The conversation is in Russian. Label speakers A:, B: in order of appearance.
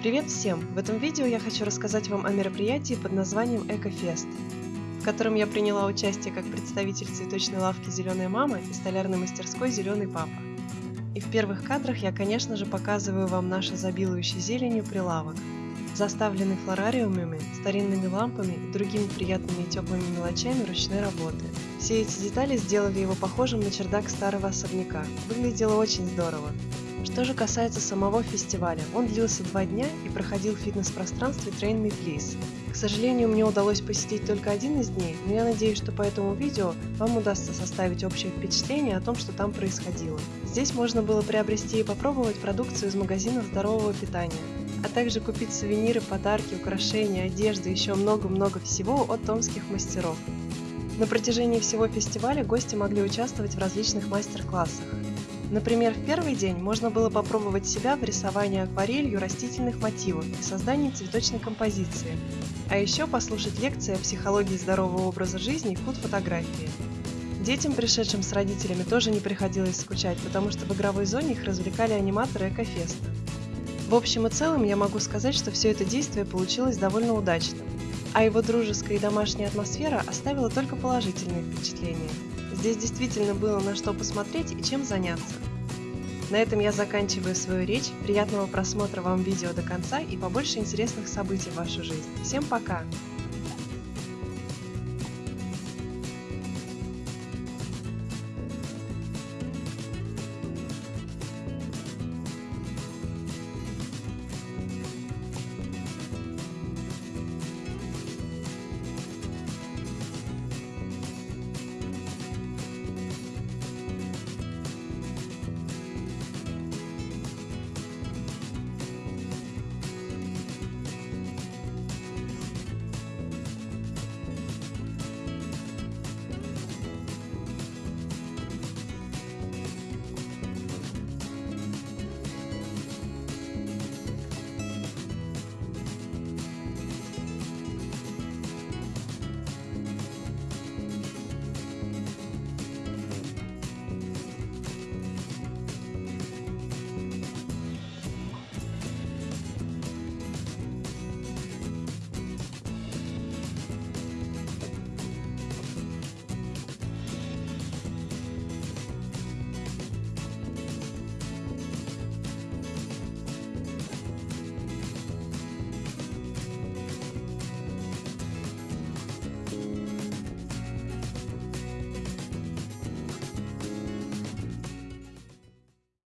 A: Привет всем! В этом видео я хочу рассказать вам о мероприятии под названием Экофест, в котором я приняла участие как представитель цветочной лавки «Зеленая мама» и столярной мастерской «Зеленый папа». И в первых кадрах я, конечно же, показываю вам наш изобилующий зеленью прилавок, заставленный флорариумами, старинными лампами и другими приятными и теплыми мелочами ручной работы. Все эти детали сделали его похожим на чердак старого особняка. Выглядело очень здорово. Что же касается самого фестиваля, он длился два дня и проходил в фитнес-пространстве Train Me Please. К сожалению, мне удалось посетить только один из дней, но я надеюсь, что по этому видео вам удастся составить общее впечатление о том, что там происходило. Здесь можно было приобрести и попробовать продукцию из магазинов здорового питания, а также купить сувениры, подарки, украшения, одежду и еще много-много всего от томских мастеров. На протяжении всего фестиваля гости могли участвовать в различных мастер-классах. Например, в первый день можно было попробовать себя в рисовании акварелью растительных мотивов и создании цветочной композиции, а еще послушать лекции о психологии здорового образа жизни и фуд-фотографии. Детям, пришедшим с родителями, тоже не приходилось скучать, потому что в игровой зоне их развлекали аниматоры Экофеста. В общем и целом я могу сказать, что все это действие получилось довольно удачным, а его дружеская и домашняя атмосфера оставила только положительные впечатления. Здесь действительно было на что посмотреть и чем заняться. На этом я заканчиваю свою речь. Приятного просмотра вам видео до конца и побольше интересных событий в вашу жизнь. Всем пока!